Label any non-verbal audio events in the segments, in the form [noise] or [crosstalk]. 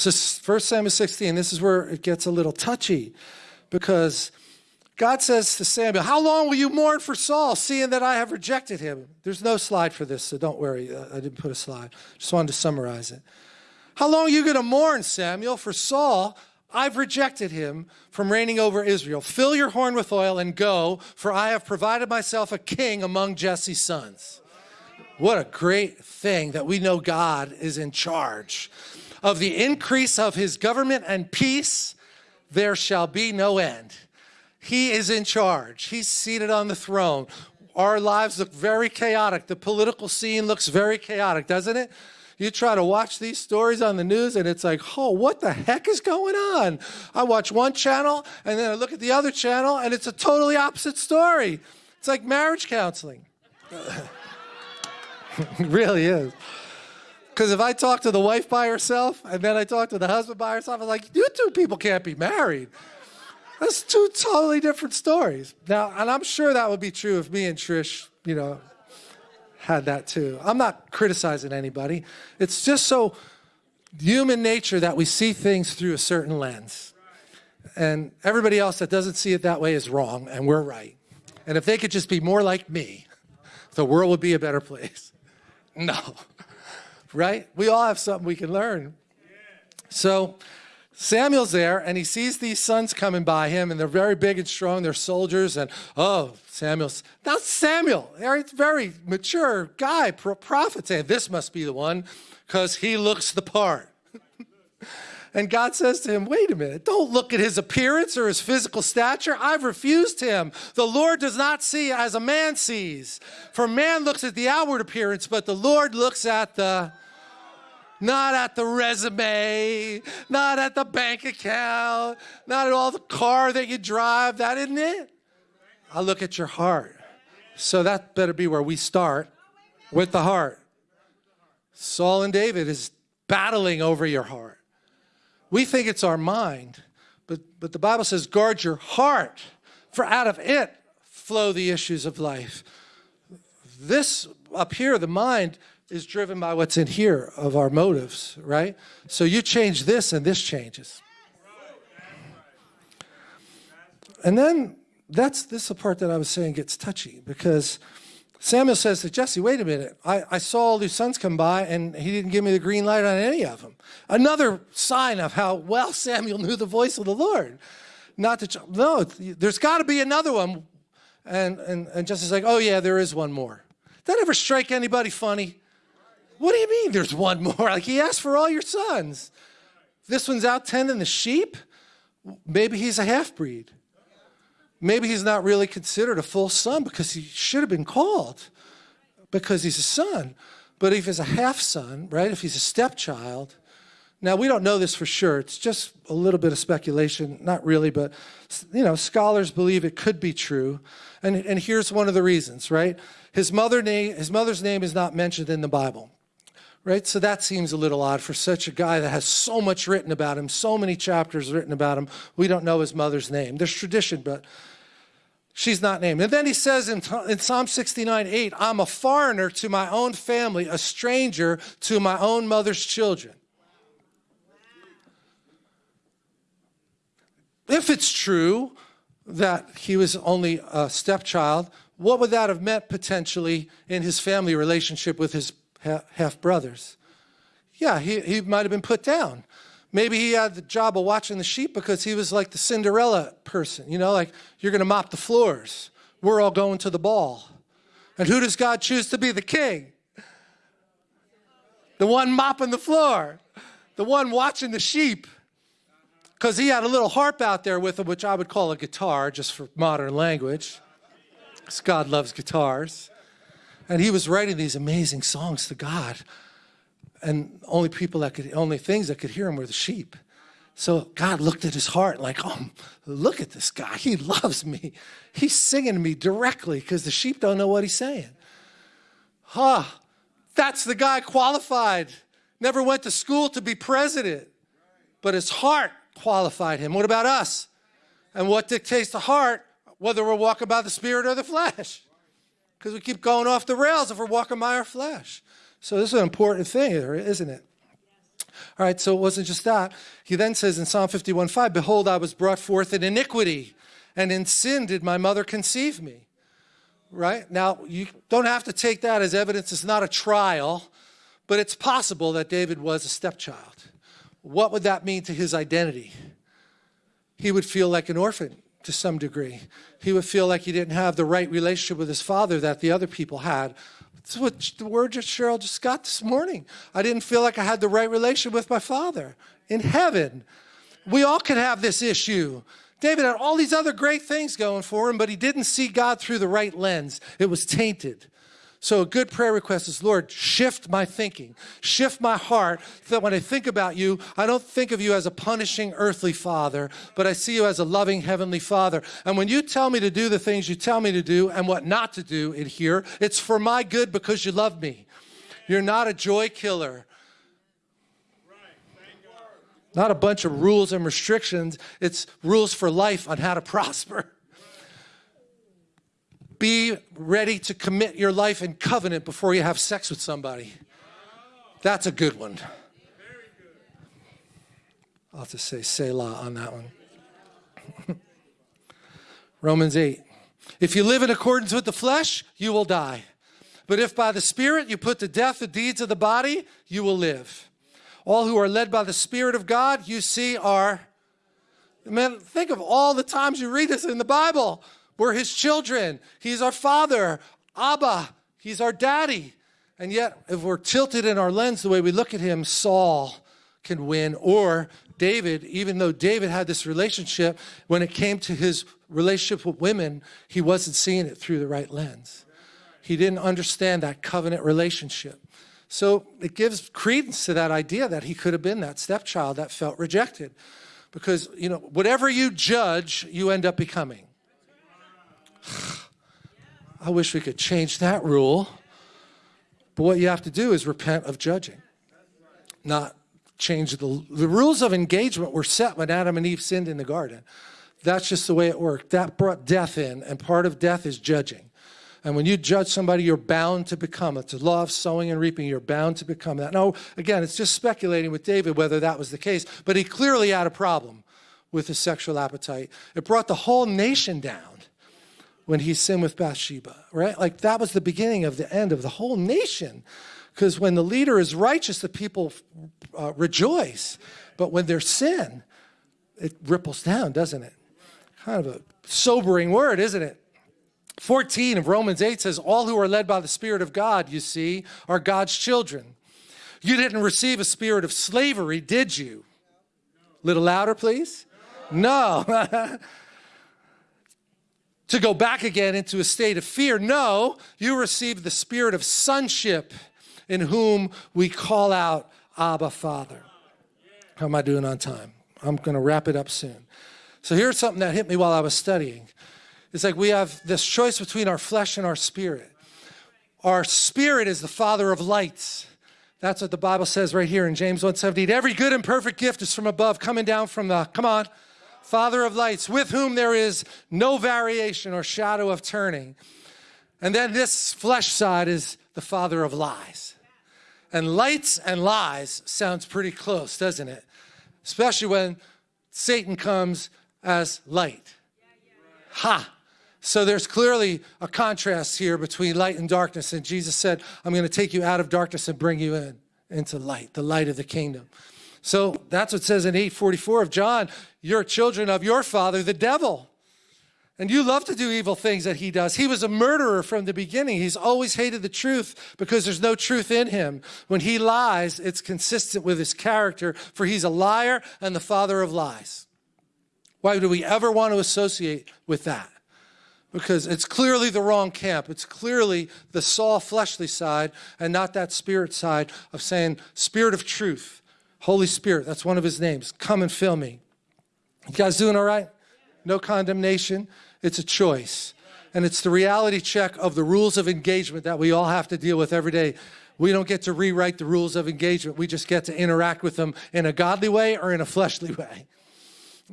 So 1 Samuel 16, this is where it gets a little touchy because God says to Samuel, How long will you mourn for Saul, seeing that I have rejected him? There's no slide for this, so don't worry. Uh, I didn't put a slide. Just wanted to summarize it. How long are you going to mourn, Samuel, for Saul? I've rejected him from reigning over Israel. Fill your horn with oil and go, for I have provided myself a king among Jesse's sons. What a great thing that we know God is in charge. Of the increase of his government and peace, there shall be no end. He is in charge. He's seated on the throne. Our lives look very chaotic. The political scene looks very chaotic, doesn't it? You try to watch these stories on the news and it's like, oh, what the heck is going on? I watch one channel and then I look at the other channel and it's a totally opposite story. It's like marriage counseling. [laughs] it really is. Because if I talk to the wife by herself and then I talk to the husband by herself, I'm like, you two people can't be married. That's two totally different stories. Now, and I'm sure that would be true if me and Trish, you know, had that too. I'm not criticizing anybody. It's just so human nature that we see things through a certain lens. And everybody else that doesn't see it that way is wrong, and we're right. And if they could just be more like me, the world would be a better place. [laughs] No, right? We all have something we can learn. So Samuel's there and he sees these sons coming by him and they're very big and strong. They're soldiers and, oh, Samuel's, that's Samuel. Very, very mature guy, prophet saying, this must be the one because he looks the part. [laughs] and God says to him, wait a minute, don't look at his appearance or his physical stature. I've refused him. The Lord does not see as a man sees. For man looks at the outward appearance, but the Lord looks at the not at the resume, not at the bank account, not at all the car that you drive. That isn't it. I look at your heart. So that better be where we start with the heart. Saul and David is battling over your heart. We think it's our mind, but, but the Bible says, guard your heart, for out of it flow the issues of life. This up here, the mind, is driven by what's in here of our motives, right? So you change this and this changes. And then that's this is the part that I was saying gets touchy because Samuel says to Jesse, wait a minute, I, I saw all these sons come by and he didn't give me the green light on any of them. Another sign of how well Samuel knew the voice of the Lord. Not to, no, there's got to be another one. And, and, and Jesse's like, oh yeah, there is one more. That ever strike anybody funny? What do you mean there's one more? [laughs] Like he asked for all your sons. This one's out tending the sheep. Maybe he's a half-breed. Maybe he's not really considered a full son because he should have been called because he's a son. But if he's a half son, right, if he's a stepchild, now we don't know this for sure. It's just a little bit of speculation, not really, but you know, scholars believe it could be true. And, and here's one of the reasons, right? His, mother name, his mother's name is not mentioned in the Bible right? So that seems a little odd for such a guy that has so much written about him, so many chapters written about him. We don't know his mother's name. There's tradition, but she's not named. And then he says in, in Psalm 69, 8, I'm a foreigner to my own family, a stranger to my own mother's children. If it's true that he was only a stepchild, what would that have meant potentially in his family relationship with his half brothers. Yeah, he, he might have been put down. Maybe he had the job of watching the sheep because he was like the Cinderella person, you know, like you're going to mop the floors. We're all going to the ball. And who does God choose to be the king? The one mopping the floor, the one watching the sheep. Because he had a little harp out there with him, which I would call a guitar, just for modern language. Because God loves guitars. And he was writing these amazing songs to God. And only people that could, only things that could hear him were the sheep. So God looked at his heart like, oh, look at this guy. He loves me. He's singing to me directly because the sheep don't know what he's saying. Huh, that's the guy qualified. Never went to school to be president, but his heart qualified him. What about us? And what dictates the heart, whether we're walking by the spirit or the flesh? because we keep going off the rails if we're walking by our flesh. So this is an important thing, isn't it? All right, so it wasn't just that. He then says in Psalm 51 5, Behold, I was brought forth in iniquity, and in sin did my mother conceive me. Right? Now, you don't have to take that as evidence. It's not a trial, but it's possible that David was a stepchild. What would that mean to his identity? He would feel like an orphan to some degree. He would feel like he didn't have the right relationship with his father that the other people had. That's what the word that Cheryl just got this morning. I didn't feel like I had the right relationship with my father in heaven. We all could have this issue. David had all these other great things going for him, but he didn't see God through the right lens. It was tainted. So a good prayer request is, Lord, shift my thinking, shift my heart, so that when I think about you, I don't think of you as a punishing earthly father, but I see you as a loving heavenly father. And when you tell me to do the things you tell me to do and what not to do in here, it's for my good because you love me. You're not a joy killer. Not a bunch of rules and restrictions. It's rules for life on how to [laughs] prosper. Be ready to commit your life in covenant before you have sex with somebody. That's a good one. I'll have to say Selah on that one. [laughs] Romans 8. If you live in accordance with the flesh, you will die. But if by the Spirit you put to death the deeds of the body, you will live. All who are led by the Spirit of God, you see, are. Man, think of all the times you read this in the Bible. We're his children. He's our father. Abba, he's our daddy. And yet, if we're tilted in our lens the way we look at him, Saul can win. Or David, even though David had this relationship, when it came to his relationship with women, he wasn't seeing it through the right lens. He didn't understand that covenant relationship. So it gives credence to that idea that he could have been that stepchild that felt rejected. Because, you know, whatever you judge, you end up becoming. [sighs] I wish we could change that rule. But what you have to do is repent of judging, not change the, the rules of engagement were set when Adam and Eve sinned in the garden. That's just the way it worked. That brought death in, and part of death is judging. And when you judge somebody, you're bound to become. It's a law of sowing and reaping. You're bound to become that. Now, again, it's just speculating with David whether that was the case, but he clearly had a problem with his sexual appetite. It brought the whole nation down when he sinned with Bathsheba, right? Like that was the beginning of the end of the whole nation. Because when the leader is righteous, the people uh, rejoice. But when there's sin, it ripples down, doesn't it? Kind of a sobering word, isn't it? 14 of Romans 8 says, All who are led by the Spirit of God, you see, are God's children. You didn't receive a spirit of slavery, did you? A Little louder, please. No. [laughs] to go back again into a state of fear. No, you received the spirit of sonship in whom we call out, Abba, Father. How am I doing on time? I'm going to wrap it up soon. So here's something that hit me while I was studying. It's like we have this choice between our flesh and our spirit. Our spirit is the father of lights. That's what the Bible says right here in James 1:17. Every good and perfect gift is from above, coming down from the, come on, Father of lights, with whom there is no variation or shadow of turning. And then this flesh side is the father of lies. And lights and lies sounds pretty close, doesn't it? Especially when Satan comes as light. Ha! So there's clearly a contrast here between light and darkness. And Jesus said, I'm going to take you out of darkness and bring you in into light, the light of the kingdom. So that's what says in 844 of John, you're children of your father, the devil. And you love to do evil things that he does. He was a murderer from the beginning. He's always hated the truth because there's no truth in him. When he lies, it's consistent with his character, for he's a liar and the father of lies. Why do we ever want to associate with that? Because it's clearly the wrong camp. It's clearly the Saul fleshly side and not that spirit side of saying, spirit of truth Holy Spirit, that's one of his names. Come and fill me. You guys doing all right? No condemnation. It's a choice. And it's the reality check of the rules of engagement that we all have to deal with every day. We don't get to rewrite the rules of engagement. We just get to interact with them in a godly way or in a fleshly way.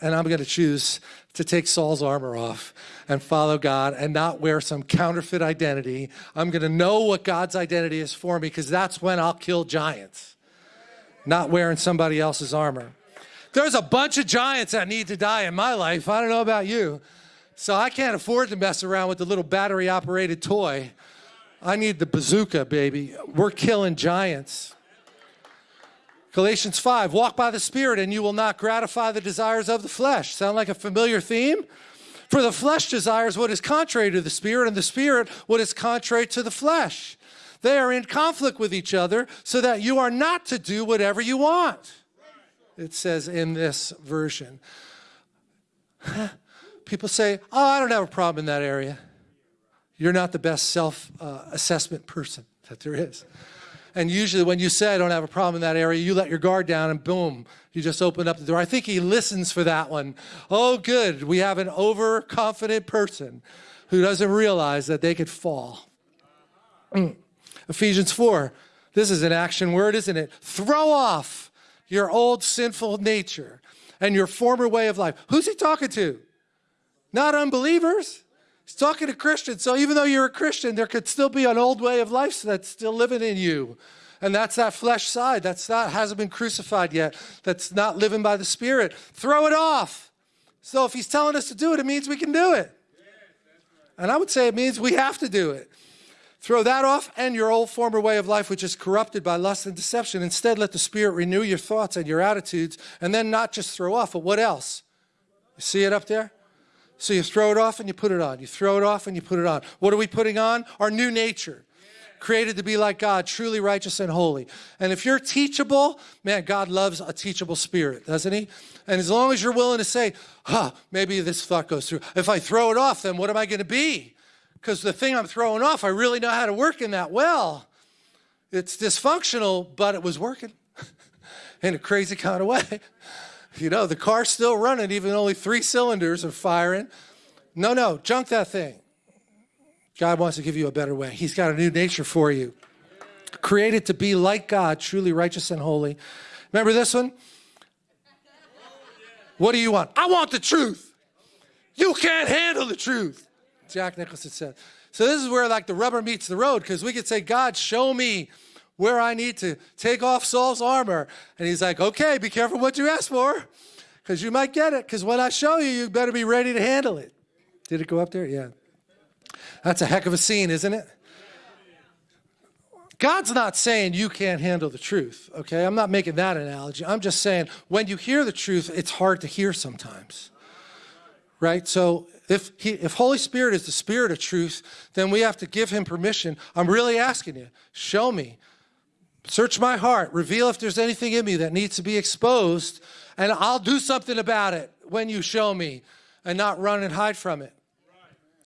And I'm going to choose to take Saul's armor off and follow God and not wear some counterfeit identity. I'm going to know what God's identity is for me because that's when I'll kill giants not wearing somebody else's armor. There's a bunch of giants that need to die in my life. I don't know about you. So I can't afford to mess around with the little battery operated toy. I need the bazooka, baby. We're killing giants. Galatians 5, walk by the Spirit and you will not gratify the desires of the flesh. Sound like a familiar theme? For the flesh desires what is contrary to the Spirit, and the Spirit what is contrary to the flesh. They are in conflict with each other so that you are not to do whatever you want. It says in this version. [laughs] People say, oh, I don't have a problem in that area. You're not the best self-assessment uh, person that there is. And usually when you say, I don't have a problem in that area, you let your guard down and boom, you just open up the door. I think he listens for that one. Oh, good. We have an overconfident person who doesn't realize that they could fall. Ephesians 4. This is an action word, isn't it? Throw off your old sinful nature and your former way of life. Who's he talking to? Not unbelievers. He's talking to Christians. So even though you're a Christian, there could still be an old way of life that's still living in you. And that's that flesh side. That's not hasn't been crucified yet. That's not living by the Spirit. Throw it off. So if he's telling us to do it, it means we can do it. And I would say it means we have to do it. Throw that off and your old former way of life, which is corrupted by lust and deception. Instead, let the Spirit renew your thoughts and your attitudes, and then not just throw off, but what else? You see it up there? So you throw it off and you put it on. You throw it off and you put it on. What are we putting on? Our new nature. Created to be like God, truly righteous and holy. And if you're teachable, man, God loves a teachable spirit, doesn't he? And as long as you're willing to say, huh, maybe this thought goes through. If I throw it off, then what am I going to be? Because the thing I'm throwing off, I really know how to work in that well. It's dysfunctional, but it was working [laughs] in a crazy kind of way. You know, the car's still running, even only three cylinders are firing. No, no, junk that thing. God wants to give you a better way. He's got a new nature for you. Created to be like God, truly righteous and holy. Remember this one? What do you want? I want the truth. You can't handle the truth. Jack Nicholson said. So this is where like the rubber meets the road because we could say, God, show me where I need to take off Saul's armor. And he's like, okay, be careful what you ask for because you might get it because when I show you, you better be ready to handle it. Did it go up there? Yeah. That's a heck of a scene, isn't it? God's not saying you can't handle the truth, okay? I'm not making that analogy. I'm just saying when you hear the truth, it's hard to hear sometimes, right? So if, he, if Holy Spirit is the spirit of truth, then we have to give him permission. I'm really asking you, show me Search my heart. Reveal if there's anything in me that needs to be exposed, and I'll do something about it when you show me and not run and hide from it.